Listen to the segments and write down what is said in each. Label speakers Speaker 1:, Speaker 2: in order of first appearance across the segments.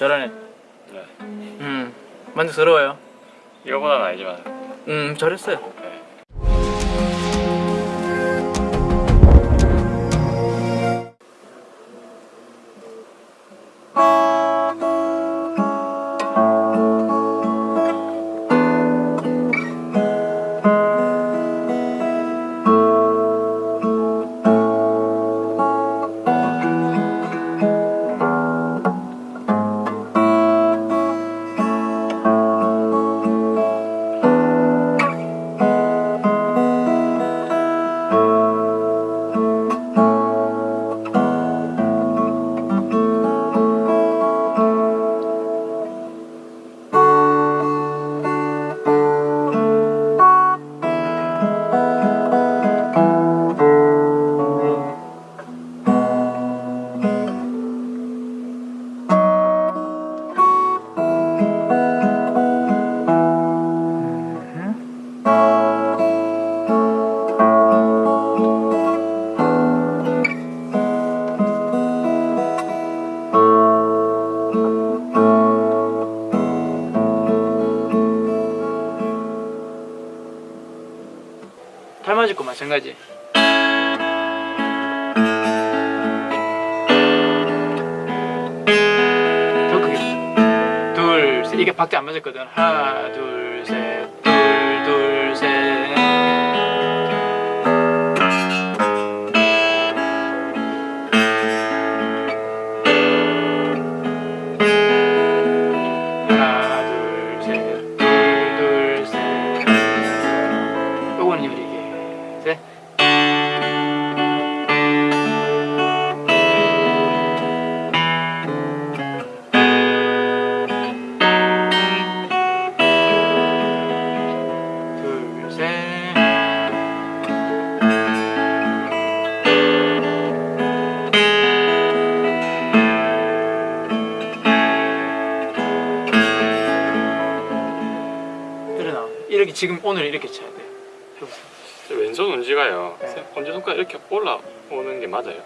Speaker 1: 잘하네.
Speaker 2: 네.
Speaker 1: 음, 만족스러워요.
Speaker 2: 이거보다는 아니지만
Speaker 1: 음, 잘했어요. 이게 박자 안 맞았거든. 하나, 둘, 셋. 지금 오늘 이렇게 쳐야 돼요. 해보세요.
Speaker 2: 제 왼손 운지가요
Speaker 1: 네.
Speaker 2: 언제 손가락 이렇게 올라오는 게 맞아요?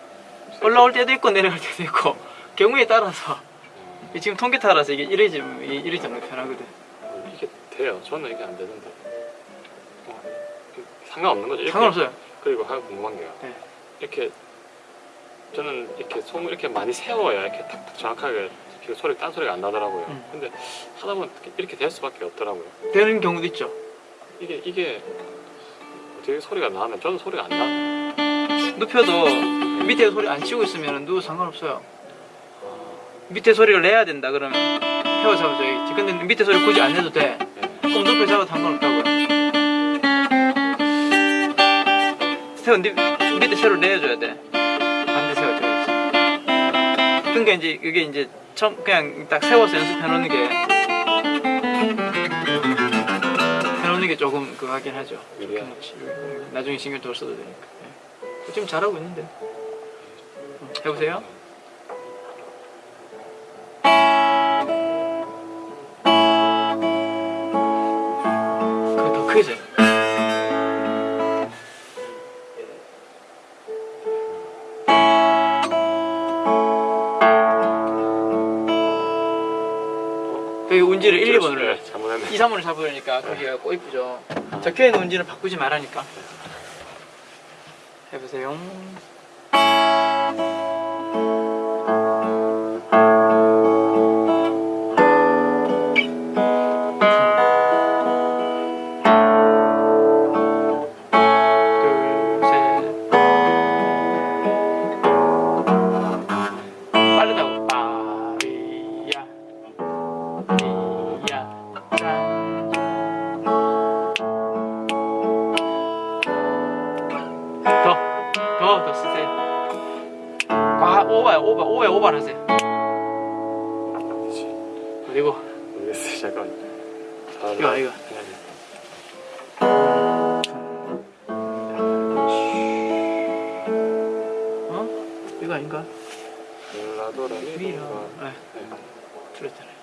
Speaker 1: 올라올 때도 있고 내려갈 때도 있고 경우에 따라서 지금 통계 따라서 이게 이래 잡으면 이래 잡는 게 편하거든.
Speaker 2: 어, 이게 돼요 저는 이게 안 되는데 어, 상관없는 거죠?
Speaker 1: 상관없어요.
Speaker 2: 그리고 하나 궁금한 게요
Speaker 1: 네.
Speaker 2: 이렇게 저는 이렇게 손을 이렇게 많이 세워야 이렇게 탁탁 정확하게 그 소리 딴 소리가 안 나더라고요
Speaker 1: 음.
Speaker 2: 근데 하다 보면 이렇게 될 수밖에 없더라고요
Speaker 1: 되는 경우도 있죠.
Speaker 2: 이게 이게 어떻게 소리가 나면 저는 소리가 안 나.
Speaker 1: 눕혀도 밑에 소리 안 치고 있으면 누구 상관없어요. 밑에 소리를 내야 된다 그러면 헤어 잡아줘야지. 근데 밑에 소리 굳이 안 내도 돼.
Speaker 2: 네.
Speaker 1: 그럼 눕혀 잡아도 상관없다고요. 세워 니- 밑에 세로 내줘야 돼. 반대 세워줘야지. 그러니까 이제 그게 이제 처음 그냥 딱 세워서 연습해 놓는 게 해놓는 게 조금 그거 하긴 하죠. 나중에 신경 덜 써도 되니까. 네. 지금 잘하고 있는데. 음, 해보세요. 여기 운지를 1, 2번으로
Speaker 2: 네, 잘못했네.
Speaker 1: 2, 3번을 잡으려니까 거기가 꼬이쁘죠. 적혀있는 운지는 바꾸지 말라니까. 해보세요. 쓰세요. 과, 오바야, 오바, 오바야, 오바를 하세요. 그리고,
Speaker 2: 모르겠어요. 잠깐. 아,
Speaker 1: 이거, 이거. 어? 이거 아닌가?
Speaker 2: 라도 라미
Speaker 1: 미라.
Speaker 2: 어,
Speaker 1: 네,
Speaker 2: 네.
Speaker 1: 틀렸잖아요.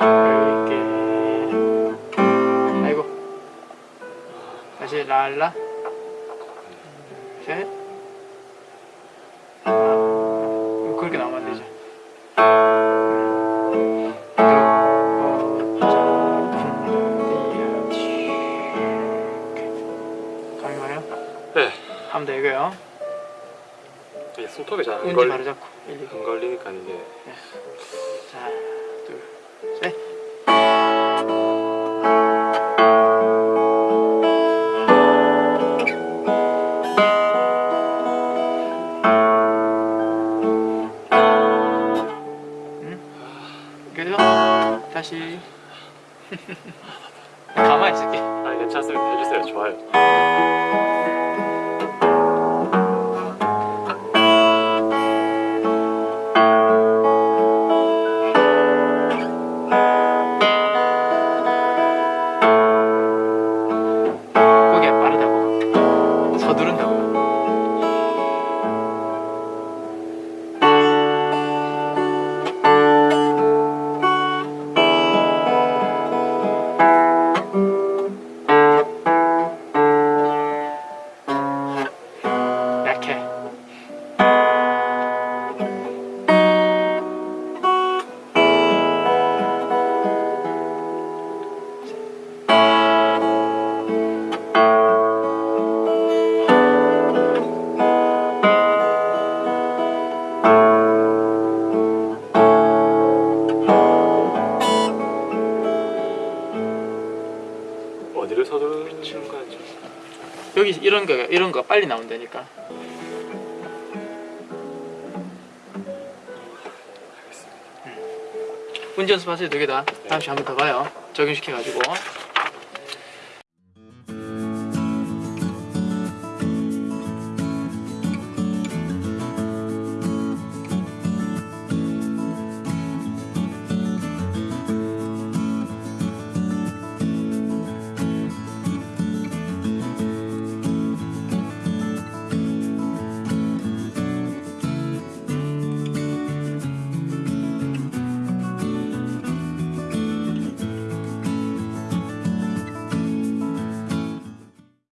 Speaker 1: 여유있게. 아이고. 다시 랄라. 셋. 아, 그렇게 나오면 안 되죠
Speaker 2: 네.
Speaker 1: 하면 되고요.
Speaker 2: 이게 손톱이 잘안 걸리...
Speaker 1: 바로 잡고
Speaker 2: 안 걸리니까 이게.
Speaker 1: 네. 자. 다시 가만히 있을게.
Speaker 2: 아 괜찮습니다. 해주세요. 좋아요.
Speaker 1: 이런 거 이런 거 빨리 나온다니까.
Speaker 2: 알겠습니다.
Speaker 1: 운전 연습하세요 두개 다. 다음 시간 한번 더 봐요. 적용시켜가지고.